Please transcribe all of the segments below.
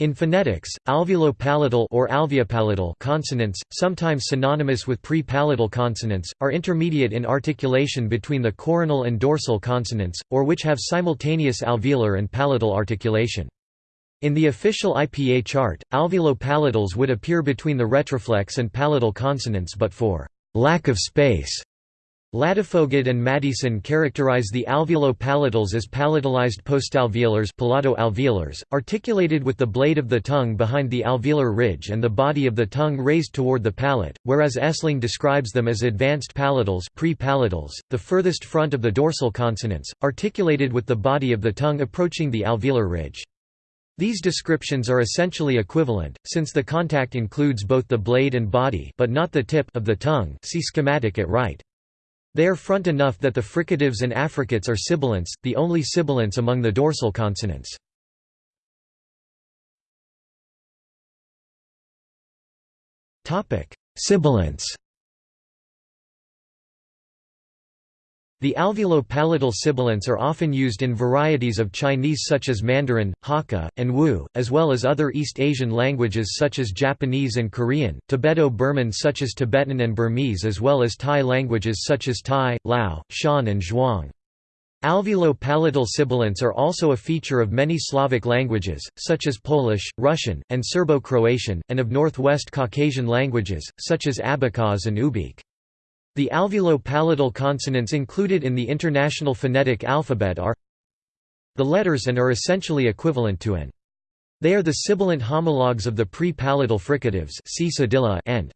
In phonetics, alveolo-palatal or alveopalatal consonants, sometimes synonymous with pre-palatal consonants, are intermediate in articulation between the coronal and dorsal consonants, or which have simultaneous alveolar and palatal articulation. In the official IPA chart, alveolo-palatals would appear between the retroflex and palatal consonants but for lack of space Ladefoged and Maddieson characterize the alveolo-palatals as palatalized postalveolars alveolars, articulated with the blade of the tongue behind the alveolar ridge and the body of the tongue raised toward the palate, whereas Esling describes them as advanced palatals pre-palatals, the furthest front of the dorsal consonants, articulated with the body of the tongue approaching the alveolar ridge. These descriptions are essentially equivalent, since the contact includes both the blade and body but not the tip of the tongue see schematic at right. They are front enough that the fricatives and affricates are sibilants, the only sibilants among the dorsal consonants. Sibilants The alveolo-palatal sibilants are often used in varieties of Chinese such as Mandarin, Hakka, and Wu, as well as other East Asian languages such as Japanese and Korean, Tibeto-Burman such as Tibetan and Burmese as well as Tai languages such as Thai, Lao, Shan and Zhuang. Alveolo-palatal sibilants are also a feature of many Slavic languages, such as Polish, Russian, and Serbo-Croatian, and of Northwest Caucasian languages, such as Abkhaz and Ubykh. The alveolo-palatal consonants included in the International Phonetic Alphabet are the letters and are essentially equivalent to an. They are the sibilant homologues of the pre-palatal fricatives see and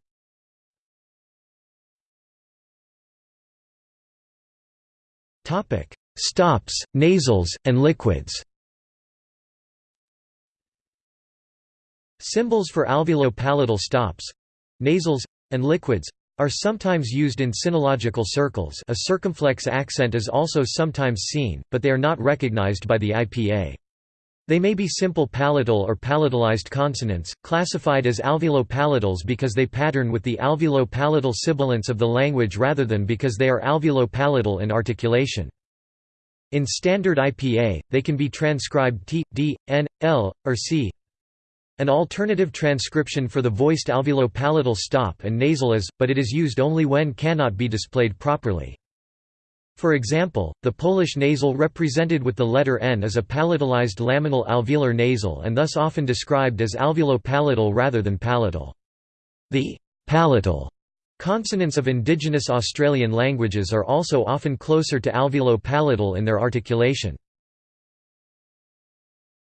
Stops, nasals, and liquids. Symbols for alveolo-palatal stops—nasals, and liquids are sometimes used in sinological circles a circumflex accent is also sometimes seen, but they are not recognized by the IPA. They may be simple palatal or palatalized consonants, classified as alveolo-palatals because they pattern with the alveolo-palatal sibilants of the language rather than because they are alveolo-palatal in articulation. In standard IPA, they can be transcribed t, d, n, l, or c, an alternative transcription for the voiced alveolo-palatal stop and nasal is, but it is used only when cannot be displayed properly. For example, the Polish nasal represented with the letter N is a palatalized laminal alveolar nasal and thus often described as alveolo-palatal rather than palatal. The palatal consonants of indigenous Australian languages are also often closer to alveolo-palatal in their articulation.